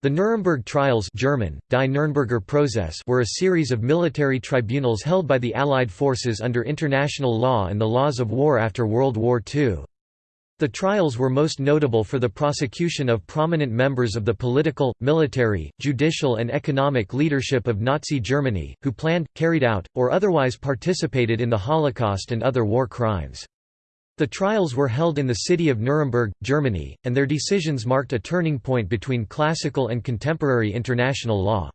The Nuremberg Trials German, Die Nürnberger Prozess were a series of military tribunals held by the Allied forces under international law and the laws of war after World War II. The trials were most notable for the prosecution of prominent members of the political, military, judicial and economic leadership of Nazi Germany, who planned, carried out, or otherwise participated in the Holocaust and other war crimes. The trials were held in the city of Nuremberg, Germany, and their decisions marked a turning point between classical and contemporary international law.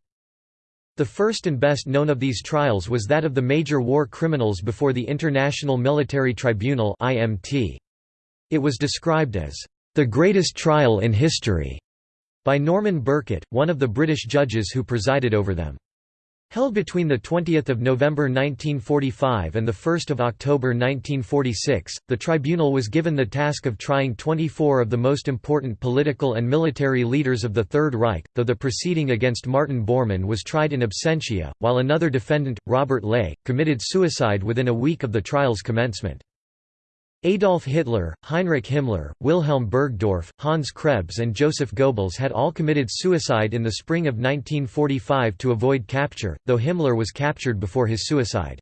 The first and best known of these trials was that of the major war criminals before the International Military Tribunal It was described as, "...the greatest trial in history", by Norman Birkett, one of the British judges who presided over them. Held between 20 November 1945 and 1 October 1946, the tribunal was given the task of trying 24 of the most important political and military leaders of the Third Reich, though the proceeding against Martin Bormann was tried in absentia, while another defendant, Robert Ley, committed suicide within a week of the trial's commencement. Adolf Hitler, Heinrich Himmler, Wilhelm Burgdorf, Hans Krebs and Joseph Goebbels had all committed suicide in the spring of 1945 to avoid capture, though Himmler was captured before his suicide.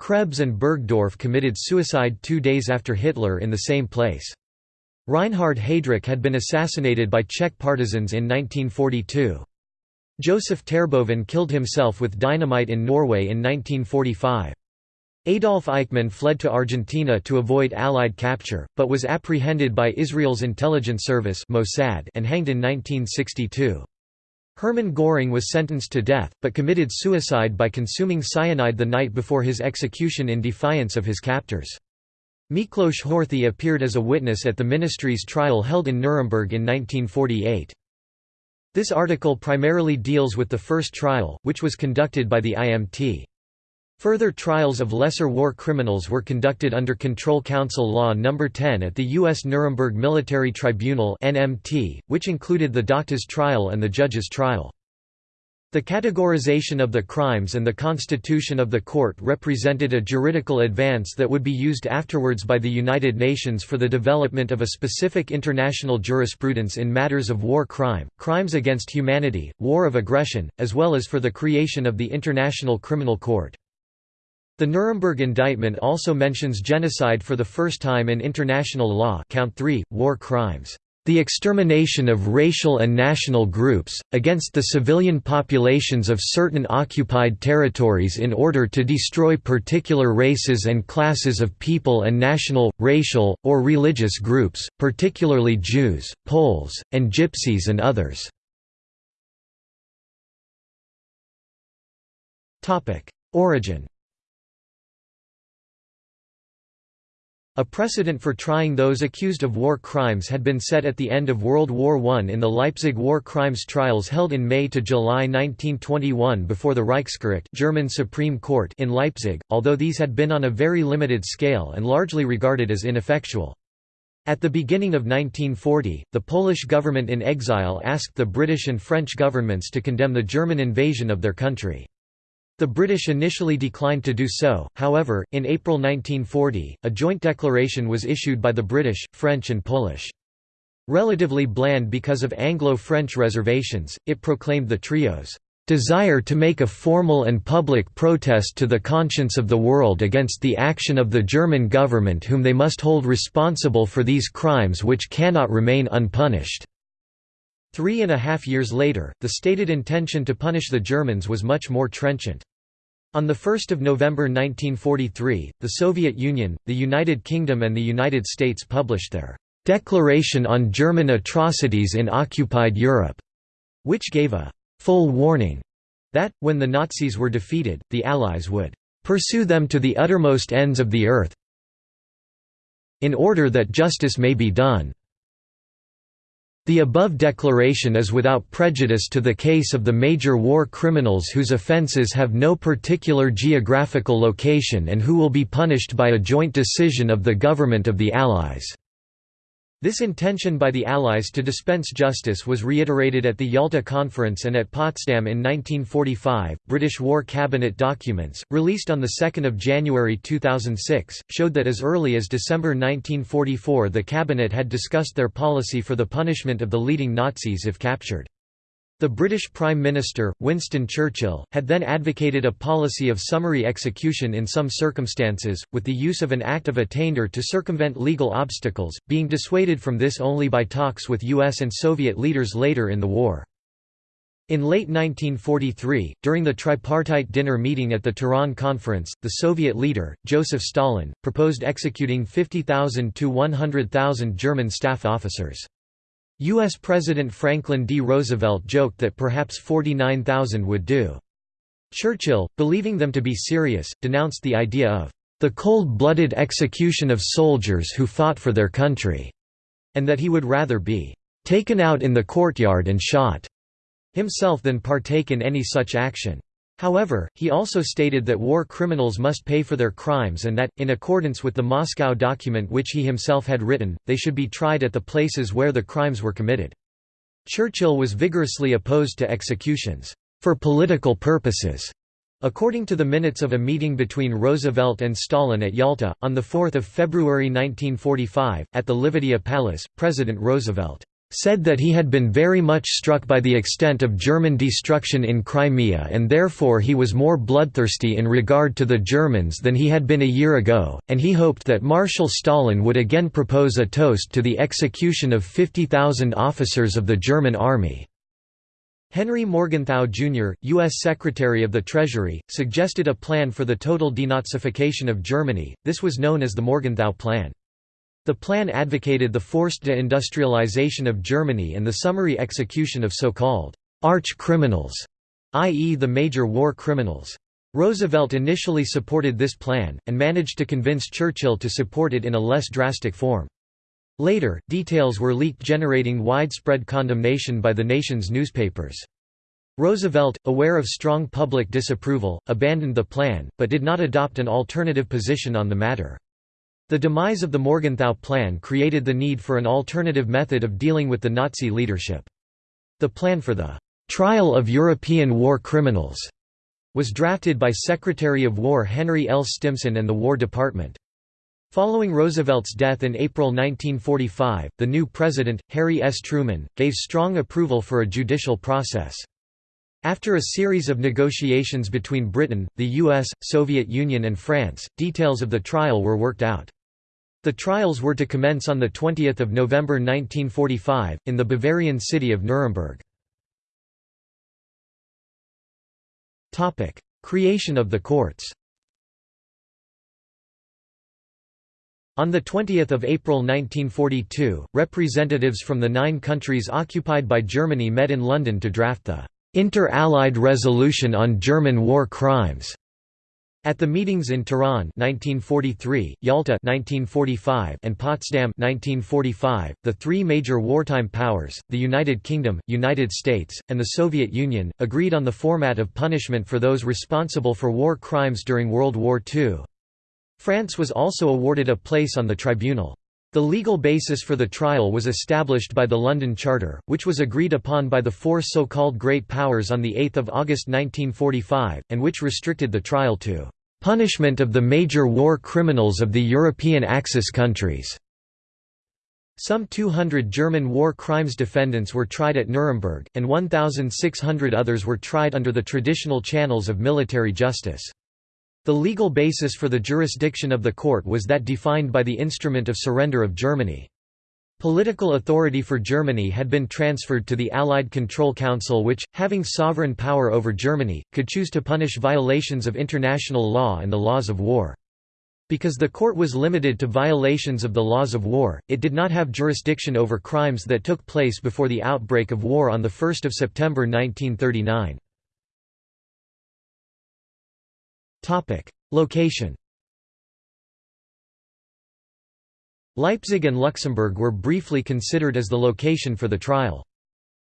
Krebs and Burgdorf committed suicide two days after Hitler in the same place. Reinhard Heydrich had been assassinated by Czech partisans in 1942. Joseph Terboven killed himself with dynamite in Norway in 1945. Adolf Eichmann fled to Argentina to avoid Allied capture, but was apprehended by Israel's intelligence service Mossad and hanged in 1962. Hermann Göring was sentenced to death, but committed suicide by consuming cyanide the night before his execution in defiance of his captors. Miklos Horthy appeared as a witness at the ministry's trial held in Nuremberg in 1948. This article primarily deals with the first trial, which was conducted by the IMT. Further trials of lesser war criminals were conducted under Control Council Law No. 10 at the U.S. Nuremberg Military Tribunal which included the Doctors' trial and the Judges' trial. The categorization of the crimes and the constitution of the court represented a juridical advance that would be used afterwards by the United Nations for the development of a specific international jurisprudence in matters of war crime, crimes against humanity, war of aggression, as well as for the creation of the International Criminal Court. The Nuremberg indictment also mentions genocide for the first time in international law count 3, war crimes, "...the extermination of racial and national groups, against the civilian populations of certain occupied territories in order to destroy particular races and classes of people and national, racial, or religious groups, particularly Jews, Poles, and Gypsies and others." Origin A precedent for trying those accused of war crimes had been set at the end of World War I in the Leipzig war crimes trials held in May to July 1921 before the Reichsgericht German Supreme Court in Leipzig, although these had been on a very limited scale and largely regarded as ineffectual. At the beginning of 1940, the Polish government in exile asked the British and French governments to condemn the German invasion of their country. The British initially declined to do so, however, in April 1940, a joint declaration was issued by the British, French and Polish. Relatively bland because of Anglo-French reservations, it proclaimed the trio's desire to make a formal and public protest to the conscience of the world against the action of the German government whom they must hold responsible for these crimes which cannot remain unpunished." Three and a half years later, the stated intention to punish the Germans was much more trenchant. On 1 November 1943, the Soviet Union, the United Kingdom and the United States published their "'Declaration on German Atrocities in Occupied Europe' which gave a «full warning» that, when the Nazis were defeated, the Allies would «pursue them to the uttermost ends of the earth in order that justice may be done». The above declaration is without prejudice to the case of the major war criminals whose offences have no particular geographical location and who will be punished by a joint decision of the government of the Allies. This intention by the Allies to dispense justice was reiterated at the Yalta Conference and at Potsdam in 1945. British War Cabinet documents, released on 2 January 2006, showed that as early as December 1944 the Cabinet had discussed their policy for the punishment of the leading Nazis if captured. The British Prime Minister, Winston Churchill, had then advocated a policy of summary execution in some circumstances, with the use of an Act of Attainder to circumvent legal obstacles, being dissuaded from this only by talks with US and Soviet leaders later in the war. In late 1943, during the tripartite dinner meeting at the Tehran Conference, the Soviet leader, Joseph Stalin, proposed executing 50,000 to 100,000 German staff officers. U.S. President Franklin D. Roosevelt joked that perhaps 49,000 would do. Churchill, believing them to be serious, denounced the idea of the cold-blooded execution of soldiers who fought for their country, and that he would rather be taken out in the courtyard and shot himself than partake in any such action. However, he also stated that war criminals must pay for their crimes and that, in accordance with the Moscow document which he himself had written, they should be tried at the places where the crimes were committed. Churchill was vigorously opposed to executions, "...for political purposes." According to the minutes of a meeting between Roosevelt and Stalin at Yalta, on 4 February 1945, at the Livadia Palace, President Roosevelt said that he had been very much struck by the extent of German destruction in Crimea and therefore he was more bloodthirsty in regard to the Germans than he had been a year ago, and he hoped that Marshal Stalin would again propose a toast to the execution of 50,000 officers of the German army. Henry Morgenthau, Jr., U.S. Secretary of the Treasury, suggested a plan for the total denazification of Germany, this was known as the Morgenthau Plan. The plan advocated the forced deindustrialization of Germany and the summary execution of so-called arch-criminals, i.e. the major war criminals. Roosevelt initially supported this plan, and managed to convince Churchill to support it in a less drastic form. Later, details were leaked generating widespread condemnation by the nation's newspapers. Roosevelt, aware of strong public disapproval, abandoned the plan, but did not adopt an alternative position on the matter. The demise of the Morgenthau Plan created the need for an alternative method of dealing with the Nazi leadership. The plan for the «trial of European war criminals» was drafted by Secretary of War Henry L. Stimson and the War Department. Following Roosevelt's death in April 1945, the new president, Harry S. Truman, gave strong approval for a judicial process. After a series of negotiations between Britain, the US, Soviet Union and France, details of the trial were worked out. The trials were to commence on 20 November 1945, in the Bavarian city of Nuremberg. Creation of the courts On 20 April 1942, representatives from the nine countries occupied by Germany met in London to draft the «Inter-Allied Resolution on German War Crimes» At the meetings in Tehran 1943, Yalta 1945, and Potsdam 1945, the three major wartime powers, the United Kingdom, United States, and the Soviet Union, agreed on the format of punishment for those responsible for war crimes during World War II. France was also awarded a place on the tribunal. The legal basis for the trial was established by the London Charter, which was agreed upon by the four so-called Great Powers on 8 August 1945, and which restricted the trial to Punishment of the major war criminals of the European Axis countries. Some 200 German war crimes defendants were tried at Nuremberg, and 1,600 others were tried under the traditional channels of military justice. The legal basis for the jurisdiction of the court was that defined by the Instrument of Surrender of Germany. Political authority for Germany had been transferred to the Allied Control Council which, having sovereign power over Germany, could choose to punish violations of international law and the laws of war. Because the court was limited to violations of the laws of war, it did not have jurisdiction over crimes that took place before the outbreak of war on 1 September 1939. Location Leipzig and Luxembourg were briefly considered as the location for the trial.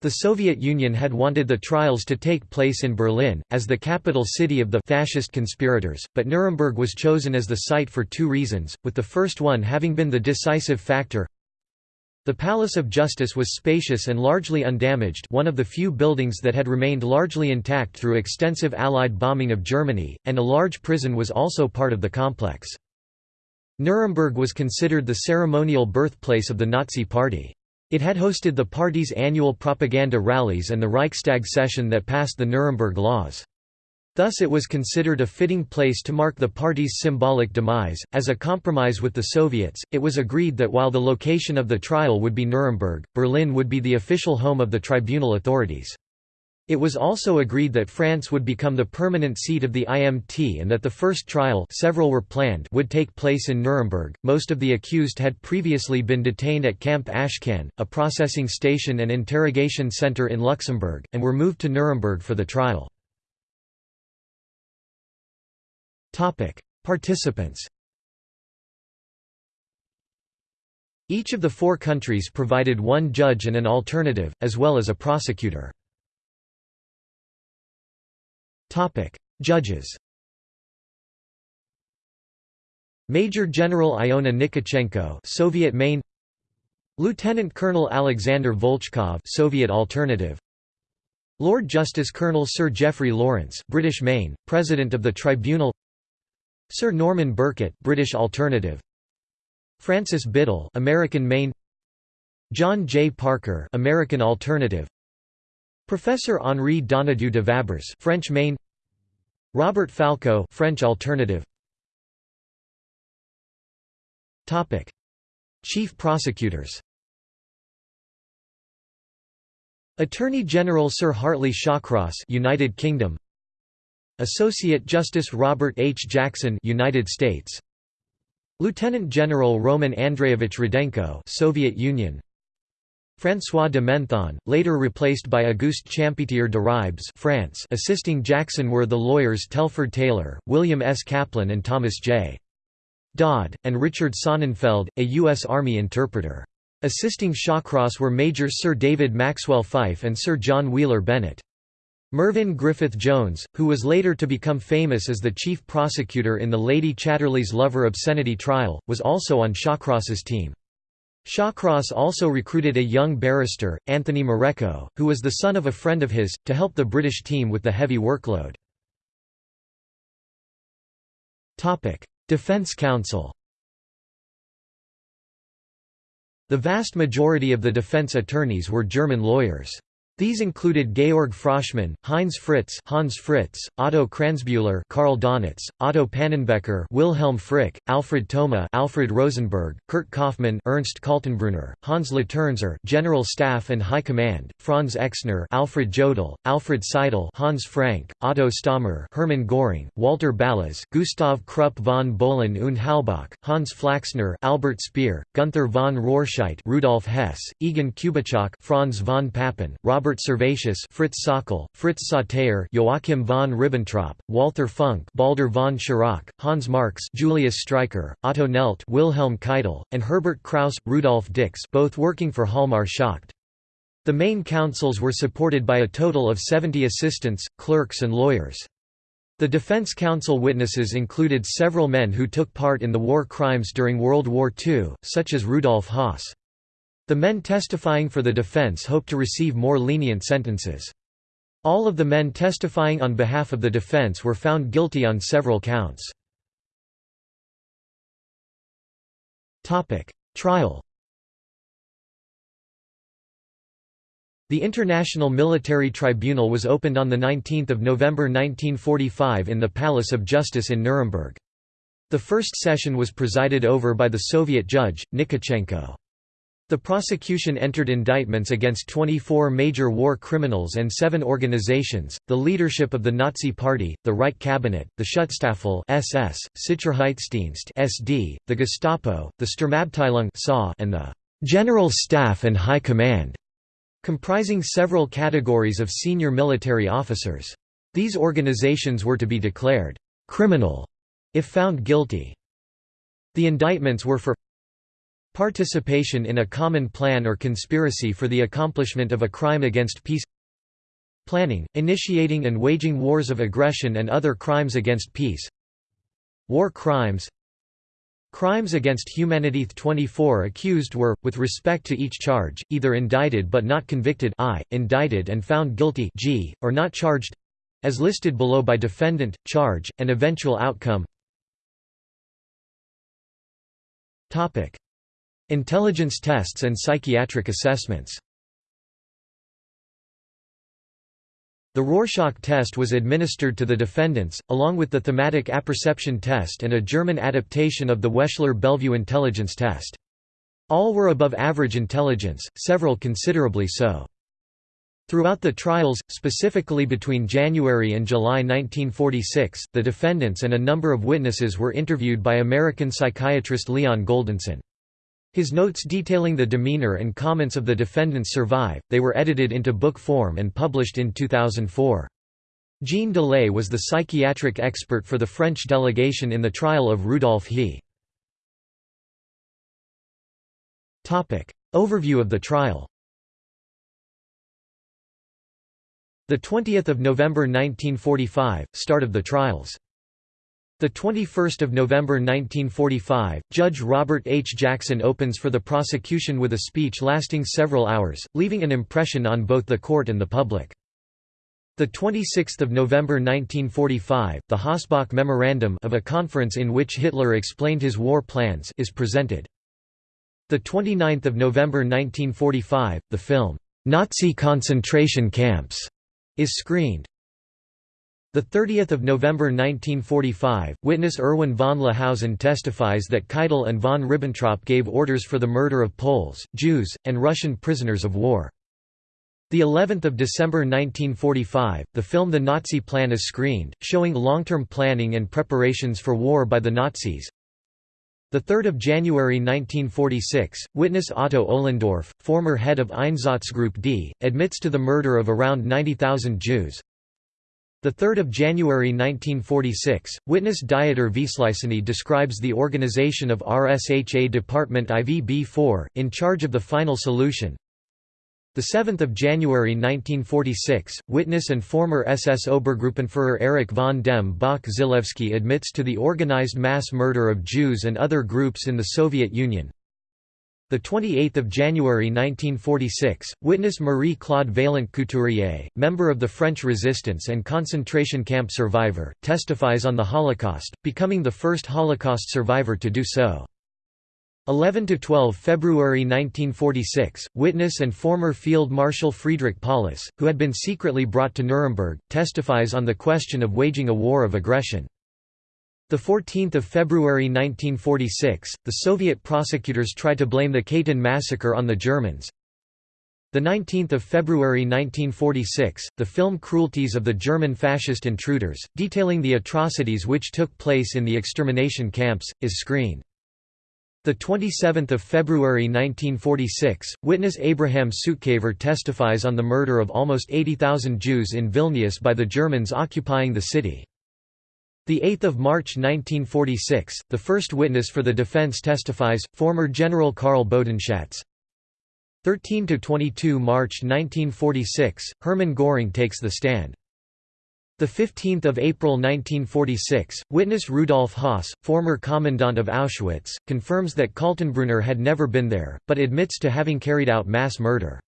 The Soviet Union had wanted the trials to take place in Berlin, as the capital city of the fascist conspirators, but Nuremberg was chosen as the site for two reasons, with the first one having been the decisive factor. The Palace of Justice was spacious and largely undamaged one of the few buildings that had remained largely intact through extensive Allied bombing of Germany, and a large prison was also part of the complex. Nuremberg was considered the ceremonial birthplace of the Nazi Party. It had hosted the party's annual propaganda rallies and the Reichstag session that passed the Nuremberg Laws. Thus it was considered a fitting place to mark the party's symbolic demise. As a compromise with the Soviets, it was agreed that while the location of the trial would be Nuremberg, Berlin would be the official home of the tribunal authorities. It was also agreed that France would become the permanent seat of the IMT and that the first trial several were planned would take place in Nuremberg. Most of the accused had previously been detained at Camp Ashcan, a processing station and interrogation center in Luxembourg, and were moved to Nuremberg for the trial. Topic: Participants Each of the four countries provided one judge and an alternative, as well as a prosecutor. Topic: Judges. Major General Iona Nikitchenko, Soviet Main. Lieutenant Colonel Alexander Volchkov, Soviet Alternative. Lord Justice Colonel Sir Geoffrey Lawrence, British Main, President of the Tribunal. Sir Norman Birkett, British Alternative. Francis Biddle, American Main. John J. Parker, American Alternative. Professor Henri Donadieu de Vabres, French Main. Robert Falco, French alternative. Topic: Chief prosecutors. Attorney General Sir Hartley Shawcross, United Kingdom. Associate Justice Robert H. Jackson, United States. Lieutenant General Roman Andreyevich Rudenko, Soviet Union. François de Menthon, later replaced by Auguste Champetier de Ribes France assisting Jackson were the lawyers Telford Taylor, William S. Kaplan and Thomas J. Dodd, and Richard Sonnenfeldt, a U.S. Army interpreter. Assisting Shawcross were Major Sir David Maxwell Fyfe and Sir John Wheeler Bennett. Mervyn Griffith Jones, who was later to become famous as the chief prosecutor in the Lady Chatterley's Lover obscenity trial, was also on Shawcross's team. Shawcross also recruited a young barrister, Anthony Marecco, who was the son of a friend of his, to help the British team with the heavy workload. Defence Counsel The vast majority of the defence attorneys were German lawyers. These included Georg Froschmann, Heinz Fritz, Hans Fritz, Otto Kranzbühler, Karl Donitz, Otto Pannenbecker, Wilhelm Frick, Alfred Thoma, Alfred Rosenberg, Kurt Kaufmann, Ernst Kaltenbrunner, Hans Laternser, General Staff and High Command, Franz Exner, Alfred Jodl, Alfred Seidl, Hans Frank, Otto Stahmer, Hermann Göring, Walter Ballas, Gustav Krupp von Bohlen und Halbach, Hans Flaxner, Albert Speer, Gunther von Rohrscheidt, Rudolf Hess, Egon Kubitschek, Franz von Papen, Robert Robert Servatius Fritz Sauckel, Fritz Sauter Joachim von Ribbentrop, Walther Funk Baldur von Schirach, Hans Marx Julius Streicher, Otto Nelt Wilhelm Keitel, and Herbert Kraus, Rudolf Dix both working for Hjalmar Schacht. The main counsels were supported by a total of 70 assistants, clerks and lawyers. The defense counsel witnesses included several men who took part in the war crimes during World War II, such as Rudolf Höss. The men testifying for the defense hoped to receive more lenient sentences. All of the men testifying on behalf of the defense were found guilty on several counts. Trial The International Military Tribunal was opened on 19 November 1945 in the Palace of Justice in Nuremberg. The first session was presided over by the Soviet judge, Nikitchenko. The prosecution entered indictments against 24 major war criminals and seven organizations, the leadership of the Nazi Party, the Reich Cabinet, the Schutzstaffel SS, Sicherheitsdienst SD, the Gestapo, the Sturmabteilung and the General Staff and High Command, comprising several categories of senior military officers. These organizations were to be declared «criminal» if found guilty. The indictments were for Participation in a common plan or conspiracy for the accomplishment of a crime against peace. Planning, initiating and waging wars of aggression and other crimes against peace. War crimes. Crimes against humanity. 24 accused were, with respect to each charge, either indicted but not convicted I, indicted and found guilty G, or not charged—as listed below by defendant, charge, and eventual outcome Intelligence tests and psychiatric assessments The Rorschach test was administered to the defendants, along with the thematic apperception test and a German adaptation of the Wechsler-Bellevue intelligence test. All were above average intelligence, several considerably so. Throughout the trials, specifically between January and July 1946, the defendants and a number of witnesses were interviewed by American psychiatrist Leon Goldensohn. His notes detailing the demeanor and comments of the defendants survive, they were edited into book form and published in 2004. Jean Delay was the psychiatric expert for the French delegation in the trial of Rudolf He. Overview of the trial The 20th of November 1945, start of the trials. The 21st of November 1945, Judge Robert H. Jackson opens for the prosecution with a speech lasting several hours, leaving an impression on both the court and the public. The 26th of November 1945, the Hossbach Memorandum of a conference in which Hitler explained his war plans is presented. The 29th of November 1945, the film Nazi concentration camps is screened. 30 November 1945, witness Erwin von Lahousen testifies that Keitel and von Ribbentrop gave orders for the murder of Poles, Jews, and Russian prisoners of war. The 11th of December 1945, the film The Nazi Plan is screened, showing long-term planning and preparations for war by the Nazis. The 3rd of January 1946, witness Otto Ohlendorf, former head of Einsatzgruppe D, admits to the murder of around 90,000 Jews. 3 January 1946, witness Dieter Wisliceny describes the organization of RSHA Department IVB-4, in charge of the final solution. 7 January 1946, witness and former SS Obergruppenführer Erich von dem Bach Zelewski admits to the organized mass murder of Jews and other groups in the Soviet Union. The 28th of January 1946, witness Marie-Claude Vaillant Couturier, member of the French resistance and concentration camp survivor, testifies on the Holocaust, becoming the first Holocaust survivor to do so. 11 to 12 February 1946, witness and former Field Marshal Friedrich Paulus, who had been secretly brought to Nuremberg, testifies on the question of waging a war of aggression. The 14th of February 1946, the Soviet prosecutors try to blame the Katyn massacre on the Germans. The 19th of February 1946, the film Cruelties of the German Fascist Intruders, detailing the atrocities which took place in the extermination camps, is screened. The 27th of February 1946, witness Abraham Sutzkever testifies on the murder of almost 80,000 Jews in Vilnius by the Germans occupying the city. 8 March 1946, the first witness for the defense testifies, former General Karl Bodenschatz. 13–22 March 1946, Hermann Göring takes the stand. 15 April 1946, witness Rudolf Höss, former commandant of Auschwitz, confirms that Kaltenbrunner had never been there, but admits to having carried out mass murder.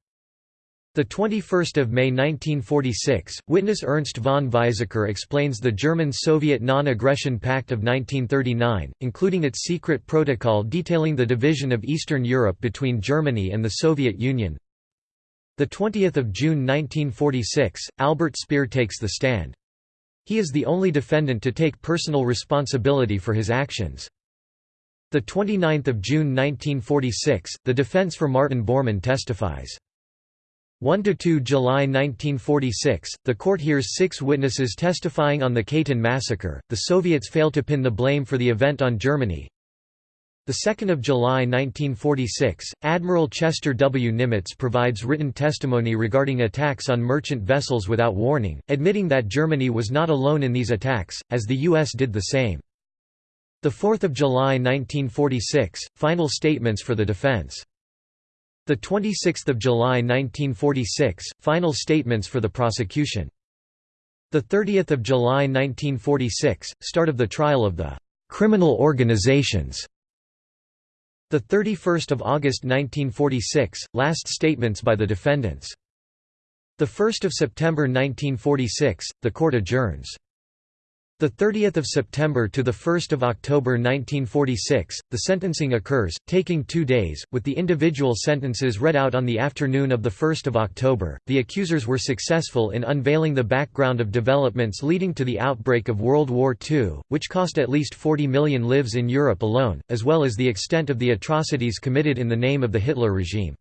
The 21st of May 1946, witness Ernst von Weizsäcker explains the German-Soviet Non-Aggression Pact of 1939, including its secret protocol detailing the division of Eastern Europe between Germany and the Soviet Union. The 20th of June 1946, Albert Speer takes the stand. He is the only defendant to take personal responsibility for his actions. The 29th of June 1946, the defense for Martin Bormann testifies. 1–2 July 1946, the court hears six witnesses testifying on the Katyn massacre, the Soviets fail to pin the blame for the event on Germany. 2 July 1946, Admiral Chester W. Nimitz provides written testimony regarding attacks on merchant vessels without warning, admitting that Germany was not alone in these attacks, as the U.S. did the same. 4 July 1946, final statements for the defense. The 26th of July 1946, final statements for the prosecution. The 30th of July 1946, start of the trial of the criminal organizations. The 31st of August 1946, last statements by the defendants. The 1st of September 1946, the court adjourns. The 30th of September to the 1st of October 1946, the sentencing occurs, taking two days, with the individual sentences read out on the afternoon of the 1st of October. The accusers were successful in unveiling the background of developments leading to the outbreak of World War II, which cost at least 40 million lives in Europe alone, as well as the extent of the atrocities committed in the name of the Hitler regime.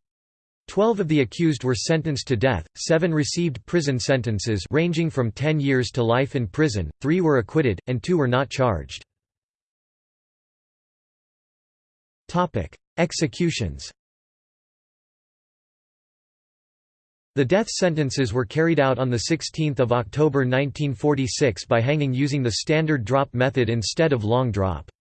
Twelve of the accused were sentenced to death, seven received prison sentences ranging from 10 years to life in prison, three were acquitted, and two were not charged. Executions The death sentences were carried out on 16 October 1946 by hanging using the standard drop method instead of long drop.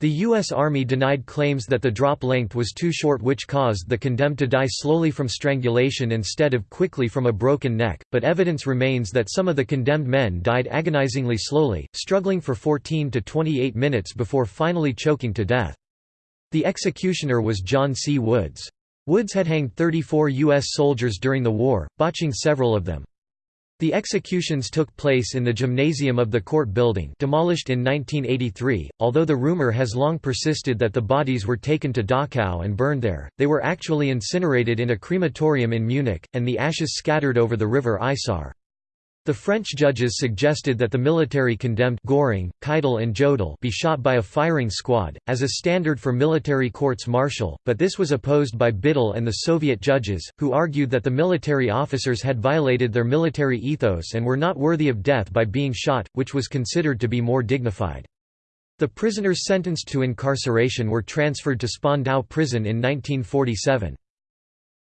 The U.S. Army denied claims that the drop length was too short which caused the condemned to die slowly from strangulation instead of quickly from a broken neck, but evidence remains that some of the condemned men died agonizingly slowly, struggling for 14 to 28 minutes before finally choking to death. The executioner was John C. Woods. Woods had hanged 34 U.S. soldiers during the war, botching several of them. The executions took place in the gymnasium of the court building demolished in 1983, although the rumor has long persisted that the bodies were taken to Dachau and burned there, they were actually incinerated in a crematorium in Munich, and the ashes scattered over the river Isar. The French judges suggested that the military condemned Göring, Keitel and Jodl be shot by a firing squad, as a standard for military courts martial, but this was opposed by Biddle and the Soviet judges, who argued that the military officers had violated their military ethos and were not worthy of death by being shot, which was considered to be more dignified. The prisoners sentenced to incarceration were transferred to Spandau prison in 1947.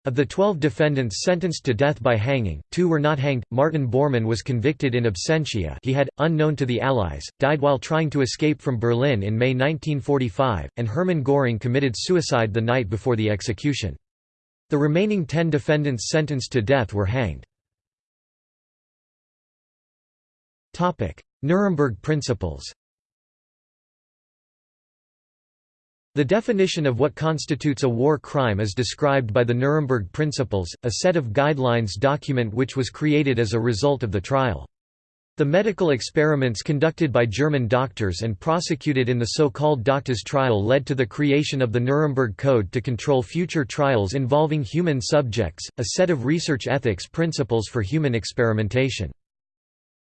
Of the 12 defendants sentenced to death by hanging, two were not hanged. Martin Bormann was convicted in absentia he had, unknown to the Allies, died while trying to escape from Berlin in May 1945, and Hermann Göring committed suicide the night before the execution. The remaining ten defendants sentenced to death were hanged. Nuremberg Principles The definition of what constitutes a war crime is described by the Nuremberg Principles, a set of guidelines document which was created as a result of the trial. The medical experiments conducted by German doctors and prosecuted in the so-called Doctors' trial led to the creation of the Nuremberg Code to control future trials involving human subjects, a set of research ethics principles for human experimentation.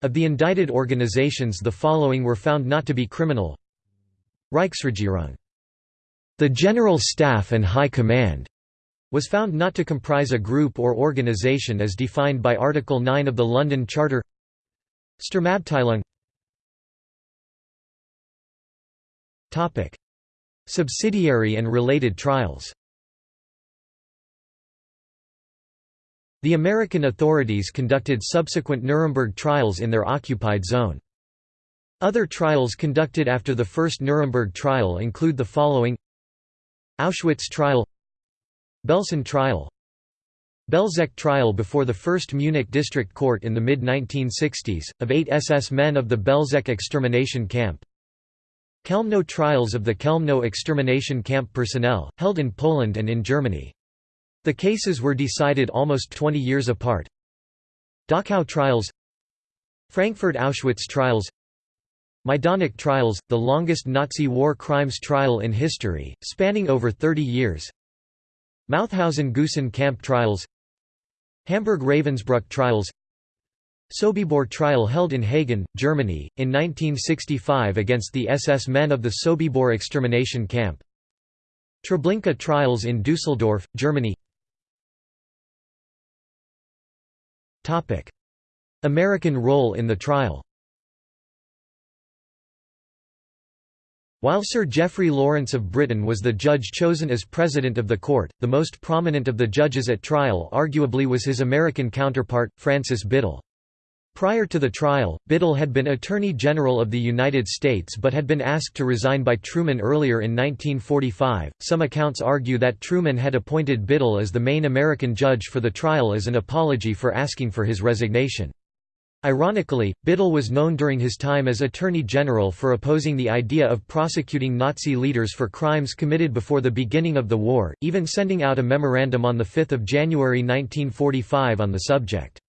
Of the indicted organizations the following were found not to be criminal Reichsregierung the General Staff and High Command was found not to comprise a group or organization as defined by Article 9 of the London Charter. Sturmabteilung. Subsidiary and related trials. The American authorities conducted subsequent Nuremberg trials in their occupied zone. Other trials conducted after the first Nuremberg trial include the following Auschwitz trial Belsen trial Belzec trial before the First Munich District Court in the mid-1960s, of eight SS men of the Belzec extermination camp Kelmno trials of the Kelmno extermination camp personnel, held in Poland and in Germany. The cases were decided almost 20 years apart. Dachau trials Frankfurt Auschwitz trials Majdanek trials, the longest Nazi war crimes trial in history, spanning over 30 years. Mauthausen-Gusen camp trials. Hamburg-Ravensbrück trials. Sobibor trial held in Hagen, Germany, in 1965 against the SS men of the Sobibor extermination camp. Treblinka trials in Dusseldorf, Germany. American role in the trial While Sir Geoffrey Lawrence of Britain was the judge chosen as president of the court, the most prominent of the judges at trial arguably was his American counterpart, Francis Biddle. Prior to the trial, Biddle had been Attorney General of the United States but had been asked to resign by Truman earlier in 1945. Some accounts argue that Truman had appointed Biddle as the main American judge for the trial as an apology for asking for his resignation. Ironically, Biddle was known during his time as Attorney General for opposing the idea of prosecuting Nazi leaders for crimes committed before the beginning of the war, even sending out a memorandum on 5 January 1945 on the subject.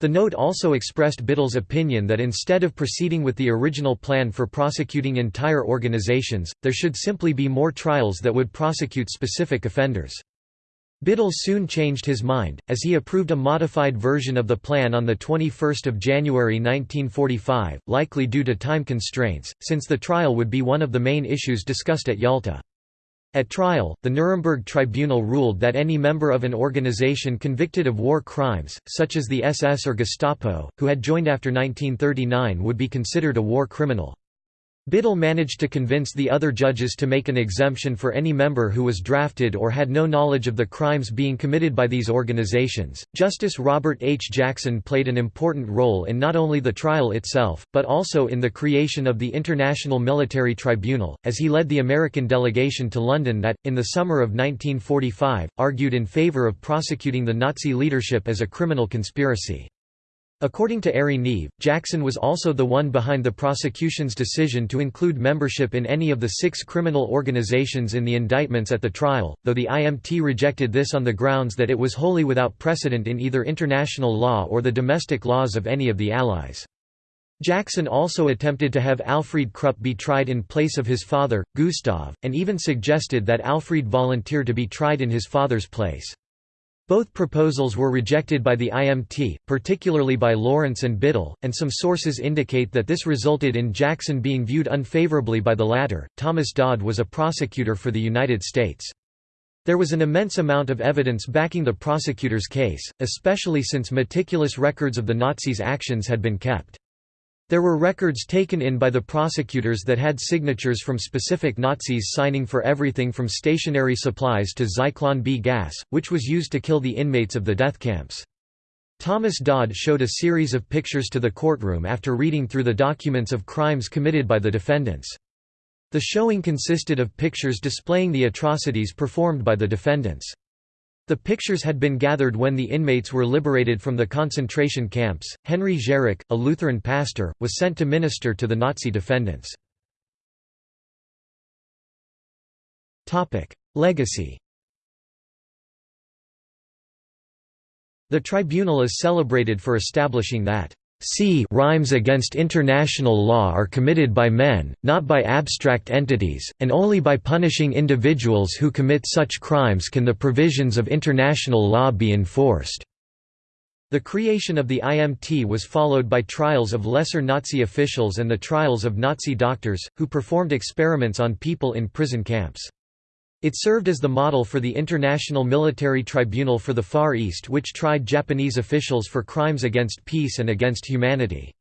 The note also expressed Biddle's opinion that instead of proceeding with the original plan for prosecuting entire organizations, there should simply be more trials that would prosecute specific offenders. Biddle soon changed his mind, as he approved a modified version of the plan on 21 January 1945, likely due to time constraints, since the trial would be one of the main issues discussed at Yalta. At trial, the Nuremberg Tribunal ruled that any member of an organization convicted of war crimes, such as the SS or Gestapo, who had joined after 1939 would be considered a war criminal. Biddle managed to convince the other judges to make an exemption for any member who was drafted or had no knowledge of the crimes being committed by these organizations. Justice Robert H. Jackson played an important role in not only the trial itself, but also in the creation of the International Military Tribunal, as he led the American delegation to London that, in the summer of 1945, argued in favor of prosecuting the Nazi leadership as a criminal conspiracy. According to Airey Neave, Jackson was also the one behind the prosecution's decision to include membership in any of the six criminal organizations in the indictments at the trial, though the IMT rejected this on the grounds that it was wholly without precedent in either international law or the domestic laws of any of the Allies. Jackson also attempted to have Alfred Krupp be tried in place of his father, Gustav, and even suggested that Alfred volunteer to be tried in his father's place. Both proposals were rejected by the IMT, particularly by Lawrence and Biddle, and some sources indicate that this resulted in Jackson being viewed unfavorably by the latter. Thomas Dodd was a prosecutor for the United States. There was an immense amount of evidence backing the prosecutor's case, especially since meticulous records of the Nazis' actions had been kept. There were records taken in by the prosecutors that had signatures from specific Nazis signing for everything from stationery supplies to Zyklon B gas, which was used to kill the inmates of the death camps. Thomas Dodd showed a series of pictures to the courtroom after reading through the documents of crimes committed by the defendants. The showing consisted of pictures displaying the atrocities performed by the defendants. The pictures had been gathered when the inmates were liberated from the concentration camps. Henry Gerecke, a Lutheran pastor, was sent to minister to the Nazi defendants. Topic: Legacy. The tribunal is celebrated for establishing that C crimes against international law are committed by men, not by abstract entities, and only by punishing individuals who commit such crimes can the provisions of international law be enforced. The creation of the IMT was followed by trials of lesser Nazi officials and the trials of Nazi doctors, who performed experiments on people in prison camps. It served as the model for the International Military Tribunal for the Far East which tried Japanese officials for crimes against peace and against humanity.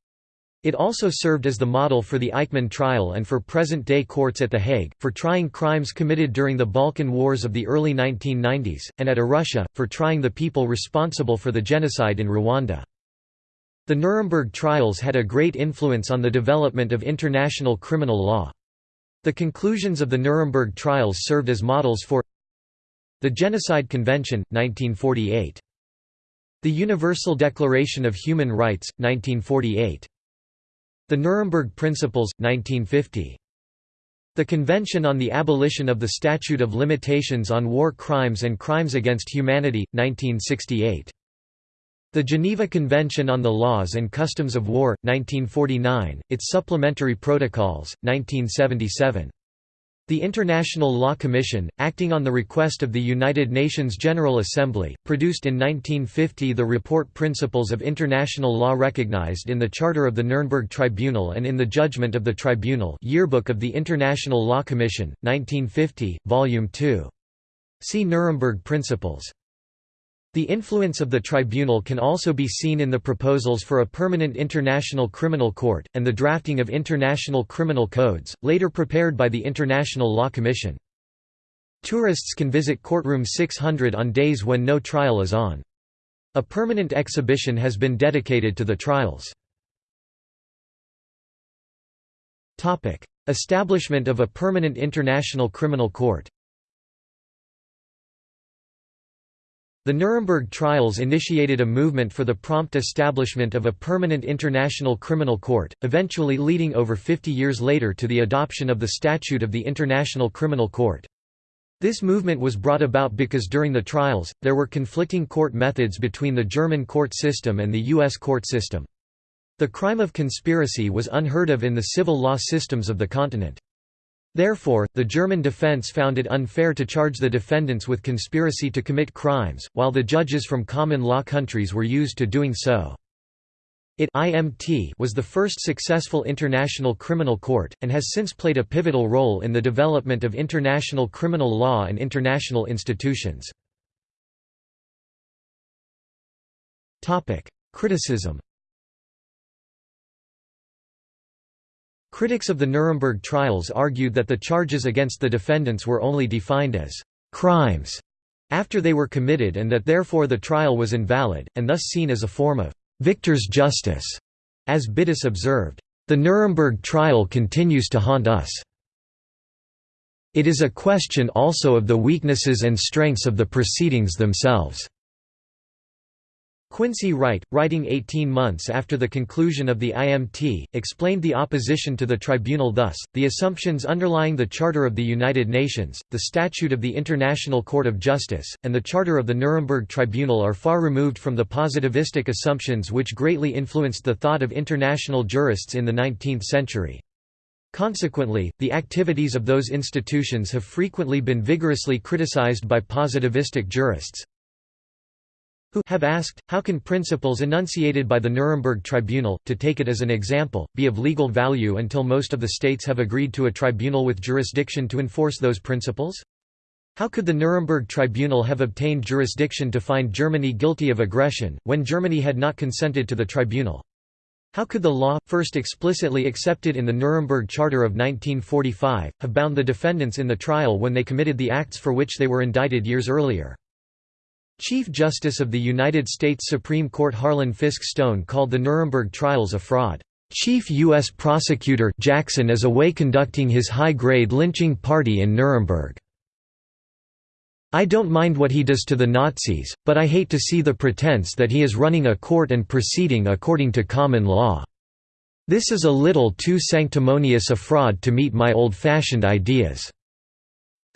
It also served as the model for the Eichmann trial and for present-day courts at The Hague, for trying crimes committed during the Balkan Wars of the early 1990s, and at Arusha, for trying the people responsible for the genocide in Rwanda. The Nuremberg trials had a great influence on the development of international criminal law. The conclusions of the Nuremberg trials served as models for the Genocide Convention, 1948. The Universal Declaration of Human Rights, 1948. The Nuremberg Principles, 1950. The Convention on the Abolition of the Statute of Limitations on War Crimes and Crimes Against Humanity, 1968. The Geneva Convention on the Laws and Customs of War, 1949, its supplementary protocols, 1977. The International Law Commission, acting on the request of the United Nations General Assembly, produced in 1950 the report Principles of International Law recognized in the Charter of the Nuremberg Tribunal and in the Judgment of the Tribunal Yearbook of the International Law Commission, 1950, Volume 2. See Nuremberg Principles. The influence of the tribunal can also be seen in the proposals for a permanent international criminal court, and the drafting of international criminal codes, later prepared by the International Law Commission. Tourists can visit courtroom 600 on days when no trial is on. A permanent exhibition has been dedicated to the trials. Establishment of a permanent international criminal court The Nuremberg trials initiated a movement for the prompt establishment of a permanent international criminal court, eventually leading over 50 years later to the adoption of the Statute of the International Criminal Court. This movement was brought about because during the trials, there were conflicting court methods between the German court system and the U.S. court system. The crime of conspiracy was unheard of in the civil law systems of the continent. Therefore, the German defense found it unfair to charge the defendants with conspiracy to commit crimes, while the judges from common law countries were used to doing so. It IMT was the first successful international criminal court, and has since played a pivotal role in the development of international criminal law and international institutions. Criticism Critics of the Nuremberg trials argued that the charges against the defendants were only defined as «crimes» after they were committed and that therefore the trial was invalid, and thus seen as a form of Victor's justice, as Biddiss observed, the Nuremberg trial continues to haunt us. It is a question also of the weaknesses and strengths of the proceedings themselves. Quincy Wright, writing 18 months after the conclusion of the IMT, explained the opposition to the tribunal thus, the assumptions underlying the Charter of the United Nations, the Statute of the International Court of Justice, and the Charter of the Nuremberg Tribunal are far removed from the positivistic assumptions which greatly influenced the thought of international jurists in the 19th century. Consequently, the activities of those institutions have frequently been vigorously criticized by positivistic jurists, who have asked, how can principles enunciated by the Nuremberg Tribunal, to take it as an example, be of legal value until most of the states have agreed to a tribunal with jurisdiction to enforce those principles? How could the Nuremberg Tribunal have obtained jurisdiction to find Germany guilty of aggression, when Germany had not consented to the tribunal? How could the law, first explicitly accepted in the Nuremberg Charter of 1945, have bound the defendants in the trial when they committed the acts for which they were indicted years earlier? Chief Justice of the United States Supreme Court Harlan Fiske Stone called the Nuremberg trials a fraud. Chief U.S. Prosecutor Jackson is away conducting his high-grade lynching party in Nuremberg. I don't mind what he does to the Nazis, but I hate to see the pretense that he is running a court and proceeding according to common law. This is a little too sanctimonious a fraud to meet my old-fashioned ideas.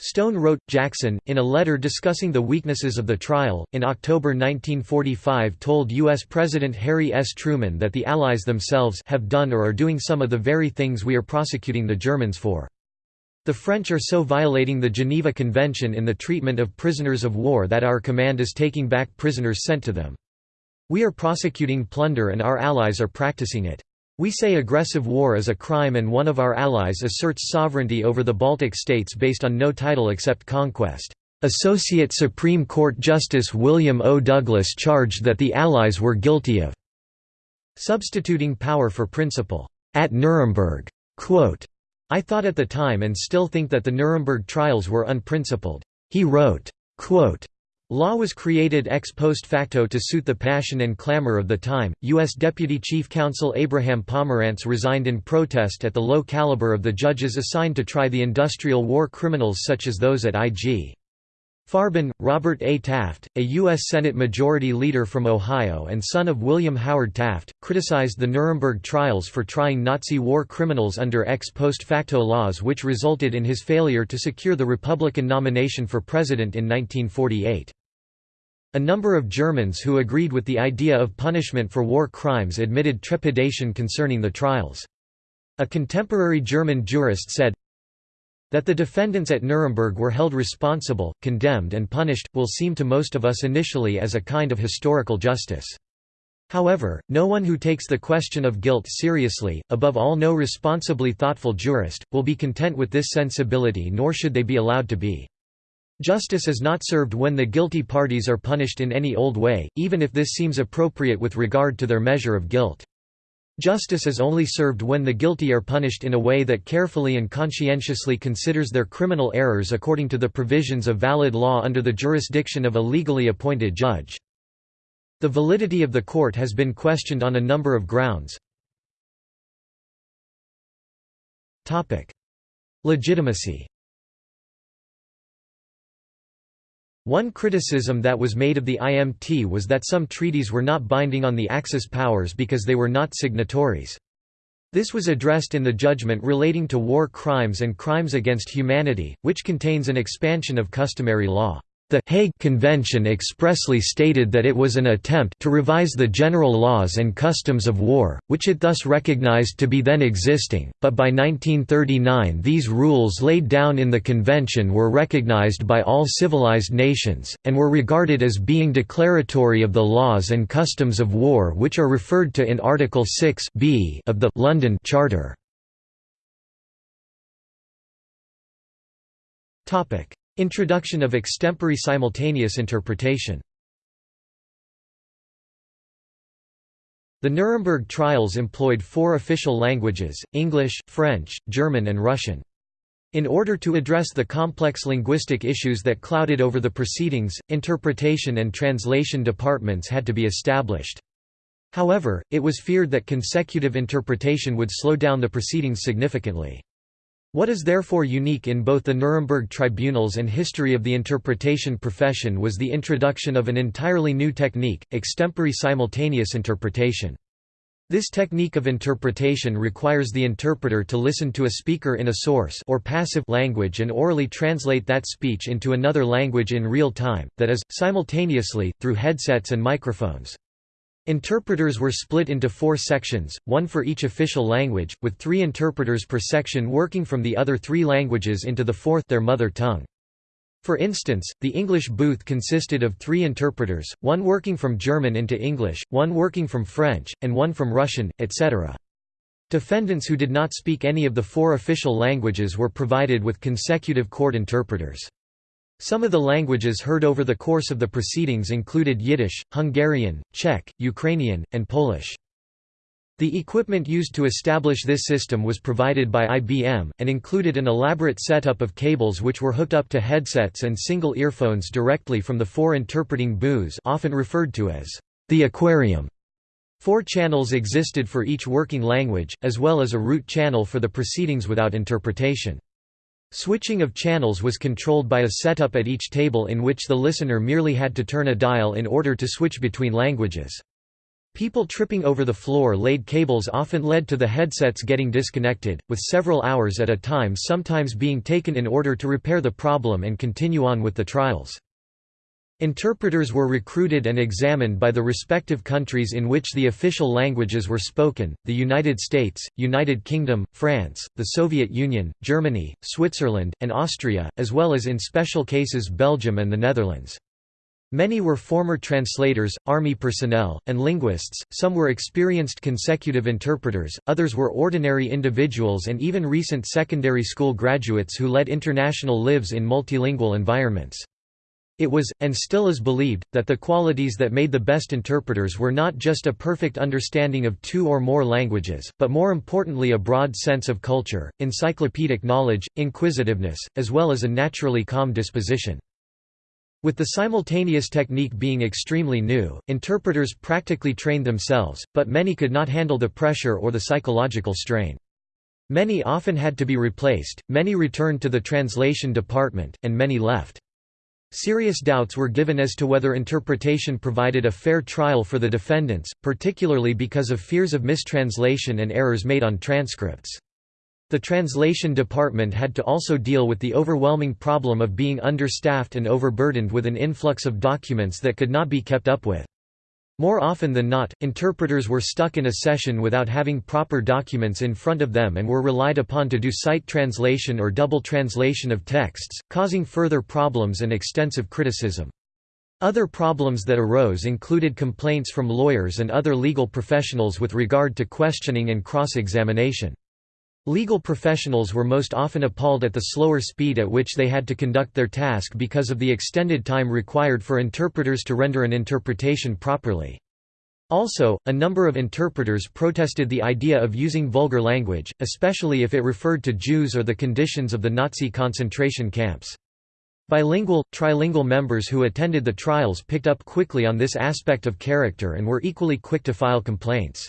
Stone wrote, Jackson, in a letter discussing the weaknesses of the trial, in October 1945 told U.S. President Harry S. Truman that the Allies themselves have done or are doing some of the very things we are prosecuting the Germans for. The French are so violating the Geneva Convention in the treatment of prisoners of war that our command is taking back prisoners sent to them. We are prosecuting plunder and our allies are practicing it. We say aggressive war is a crime and one of our allies asserts sovereignty over the Baltic states based on no title except conquest. Associate Supreme Court Justice William O. Douglas charged that the Allies were guilty of substituting power for principle. At Nuremberg, quote, I thought at the time and still think that the Nuremberg trials were unprincipled. He wrote, quote, Law was created ex post facto to suit the passion and clamor of the time. U.S. Deputy Chief Counsel Abraham Pomerantz resigned in protest at the low caliber of the judges assigned to try the industrial war criminals such as those at IG. Farben, Robert A. Taft, a U.S. Senate Majority Leader from Ohio and son of William Howard Taft, criticized the Nuremberg trials for trying Nazi war criminals under ex post facto laws which resulted in his failure to secure the Republican nomination for president in 1948. A number of Germans who agreed with the idea of punishment for war crimes admitted trepidation concerning the trials. A contemporary German jurist said, that the defendants at Nuremberg were held responsible, condemned and punished, will seem to most of us initially as a kind of historical justice. However, no one who takes the question of guilt seriously, above all no responsibly thoughtful jurist, will be content with this sensibility nor should they be allowed to be. Justice is not served when the guilty parties are punished in any old way, even if this seems appropriate with regard to their measure of guilt. Justice is only served when the guilty are punished in a way that carefully and conscientiously considers their criminal errors according to the provisions of valid law under the jurisdiction of a legally appointed judge. The validity of the court has been questioned on a number of grounds. Legitimacy One criticism that was made of the IMT was that some treaties were not binding on the Axis powers because they were not signatories. This was addressed in the judgment relating to war crimes and crimes against humanity, which contains an expansion of customary law. The Hague Convention expressly stated that it was an attempt to revise the general laws and customs of war, which it thus recognized to be then existing, but by 1939 these rules laid down in the convention were recognized by all civilized nations, and were regarded as being declaratory of the laws and customs of war which are referred to in Article 6 b of the London Charter. Introduction of extempore simultaneous interpretation The Nuremberg trials employed four official languages, English, French, German and Russian. In order to address the complex linguistic issues that clouded over the proceedings, interpretation and translation departments had to be established. However, it was feared that consecutive interpretation would slow down the proceedings significantly. What is therefore unique in both the Nuremberg tribunals and history of the interpretation profession was the introduction of an entirely new technique, extempore simultaneous interpretation. This technique of interpretation requires the interpreter to listen to a speaker in a source or passive language and orally translate that speech into another language in real time, that is, simultaneously, through headsets and microphones. Interpreters were split into four sections, one for each official language, with three interpreters per section working from the other three languages into the fourth their mother tongue. For instance, the English booth consisted of three interpreters, one working from German into English, one working from French, and one from Russian, etc. Defendants who did not speak any of the four official languages were provided with consecutive court interpreters. Some of the languages heard over the course of the proceedings included Yiddish, Hungarian, Czech, Ukrainian, and Polish. The equipment used to establish this system was provided by IBM, and included an elaborate setup of cables which were hooked up to headsets and single earphones directly from the four interpreting booths often referred to as the aquarium. Four channels existed for each working language, as well as a root channel for the proceedings without interpretation. Switching of channels was controlled by a setup at each table in which the listener merely had to turn a dial in order to switch between languages. People tripping over the floor-laid cables often led to the headsets getting disconnected, with several hours at a time sometimes being taken in order to repair the problem and continue on with the trials. Interpreters were recruited and examined by the respective countries in which the official languages were spoken, the United States, United Kingdom, France, the Soviet Union, Germany, Switzerland, and Austria, as well as in special cases Belgium and the Netherlands. Many were former translators, army personnel, and linguists, some were experienced consecutive interpreters, others were ordinary individuals and even recent secondary school graduates who led international lives in multilingual environments. It was, and still is believed, that the qualities that made the best interpreters were not just a perfect understanding of two or more languages, but more importantly a broad sense of culture, encyclopedic knowledge, inquisitiveness, as well as a naturally calm disposition. With the simultaneous technique being extremely new, interpreters practically trained themselves, but many could not handle the pressure or the psychological strain. Many often had to be replaced, many returned to the translation department, and many left. Serious doubts were given as to whether interpretation provided a fair trial for the defendants, particularly because of fears of mistranslation and errors made on transcripts. The translation department had to also deal with the overwhelming problem of being understaffed and overburdened with an influx of documents that could not be kept up with. More often than not, interpreters were stuck in a session without having proper documents in front of them and were relied upon to do sight translation or double translation of texts, causing further problems and extensive criticism. Other problems that arose included complaints from lawyers and other legal professionals with regard to questioning and cross-examination. Legal professionals were most often appalled at the slower speed at which they had to conduct their task because of the extended time required for interpreters to render an interpretation properly. Also, a number of interpreters protested the idea of using vulgar language, especially if it referred to Jews or the conditions of the Nazi concentration camps. Bilingual, trilingual members who attended the trials picked up quickly on this aspect of character and were equally quick to file complaints.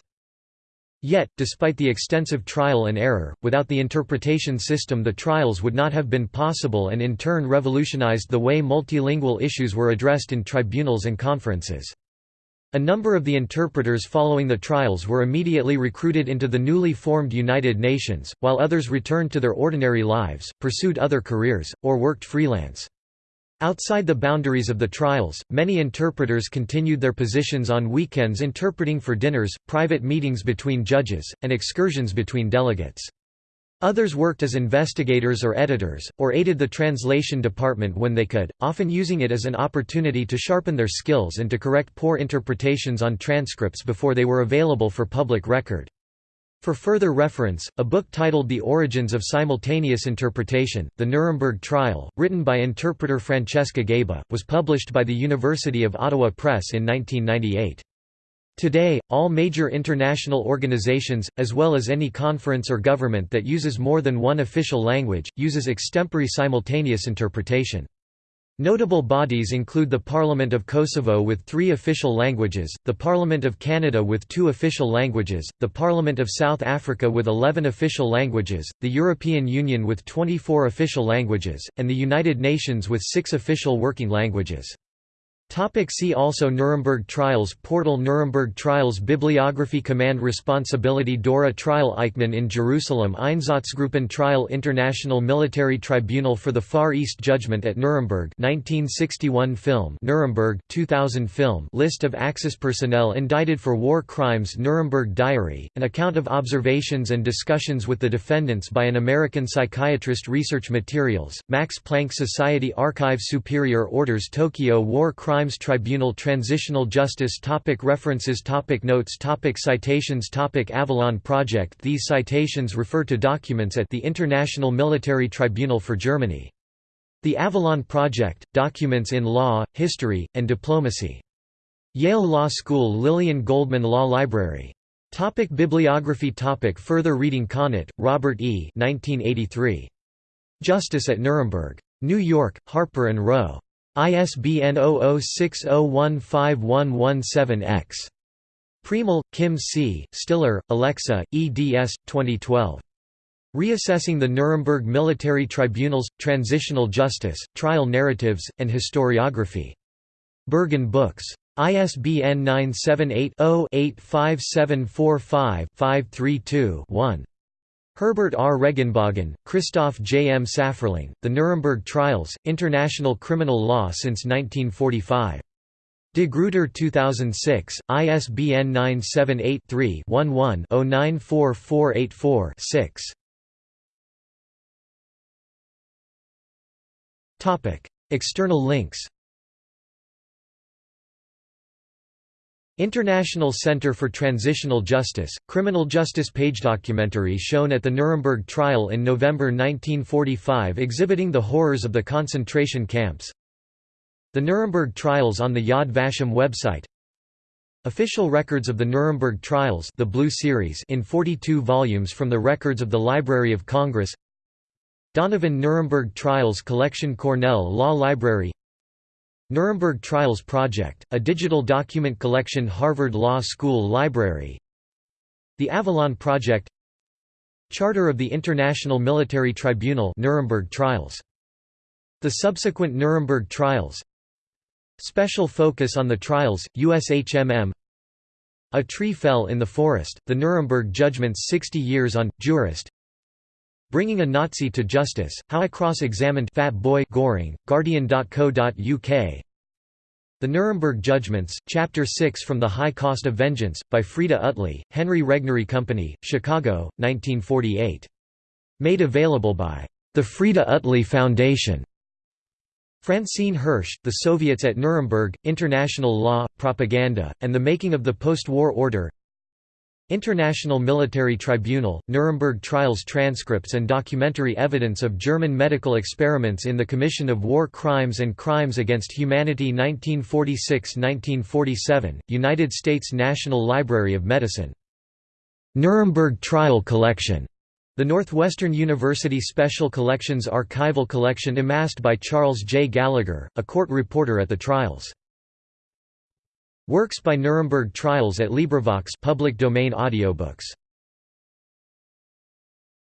Yet, despite the extensive trial and error, without the interpretation system the trials would not have been possible and in turn revolutionized the way multilingual issues were addressed in tribunals and conferences. A number of the interpreters following the trials were immediately recruited into the newly formed United Nations, while others returned to their ordinary lives, pursued other careers, or worked freelance. Outside the boundaries of the trials, many interpreters continued their positions on weekends interpreting for dinners, private meetings between judges, and excursions between delegates. Others worked as investigators or editors, or aided the translation department when they could, often using it as an opportunity to sharpen their skills and to correct poor interpretations on transcripts before they were available for public record. For further reference, a book titled The Origins of Simultaneous Interpretation, The Nuremberg Trial, written by interpreter Francesca Gaiba, was published by the University of Ottawa Press in 1998. Today, all major international organizations, as well as any conference or government that uses more than one official language, uses extempore simultaneous interpretation. Notable bodies include the Parliament of Kosovo with three official languages, the Parliament of Canada with two official languages, the Parliament of South Africa with 11 official languages, the European Union with 24 official languages, and the United Nations with six official working languages. Topic see also Nuremberg Trials Portal Nuremberg Trials Bibliography Command Responsibility Dora Trial Eichmann in Jerusalem Einsatzgruppen Trial International Military Tribunal for the Far East Judgment at Nuremberg 1961 film Nuremberg 2000 film List of Axis personnel indicted for war crimes Nuremberg Diary, an account of observations and discussions with the defendants by an American psychiatrist Research materials, Max Planck Society Archive Superior Orders Tokyo War Crimes Crimes Tribunal Transitional Justice topic References topic Notes topic Citations topic Avalon Project These citations refer to documents at the International Military Tribunal for Germany. The Avalon Project, Documents in Law, History, and Diplomacy. Yale Law School Lillian Goldman Law Library. Topic Bibliography topic Further reading Conot, Robert E. 1983. Justice at Nuremberg. New York, Harper & Row. ISBN 0060151117-X. Priemel, Kim C., Stiller, Alexa, eds. 2012. Reassessing the Nuremberg Military Tribunals, Transitional Justice, Trial Narratives, and Historiography. Berghahn Books. ISBN 978 0 85745 532 1. Herbert R. Reginbogin, Christoph J. M. Safferling, The Nuremberg Trials, International Criminal Law since 1945. De Gruyter 2006, ISBN 978-3-11-094484-6. External links International Center for Transitional Justice, Criminal Justice page documentary shown at the Nuremberg trial in November 1945 exhibiting the horrors of the concentration camps. The Nuremberg trials on the Yad Vashem website. Official records of the Nuremberg trials the Blue Series in 42 volumes from the records of the Library of Congress. Donovan Nuremberg Trials Collection Cornell Law Library Nuremberg Trials Project, a digital document collection Harvard Law School Library. The Avalon Project. Charter of the International Military Tribunal Nuremberg Trials. The subsequent Nuremberg Trials. Special focus on the trials, USHMM A tree fell in the forest, the Nuremberg judgments 60 years on, jurist Bringing a Nazi to Justice, How I Cross-Examined Fat Boy Goring, Guardian.co.uk The Nuremberg Judgments, Chapter 6 From the High Cost of Vengeance, by Freda Utley, Henry Regnery Company, Chicago, 1948. Made available by the Freda Utley Foundation. Francine Hirsch, The Soviets at Nuremberg, International Law, Propaganda, and the Making of the Post-War Order International Military Tribunal, Nuremberg trials transcripts and documentary evidence of German medical experiments in the Commission of War Crimes and Crimes Against Humanity 1946–1947, United States National Library of Medicine. Nuremberg Trial Collection. The Northwestern University Special Collections archival collection amassed by Charles J. Gallagher, a court reporter at the trials. Works by Nuremberg Trials at LibriVox public domain audiobooks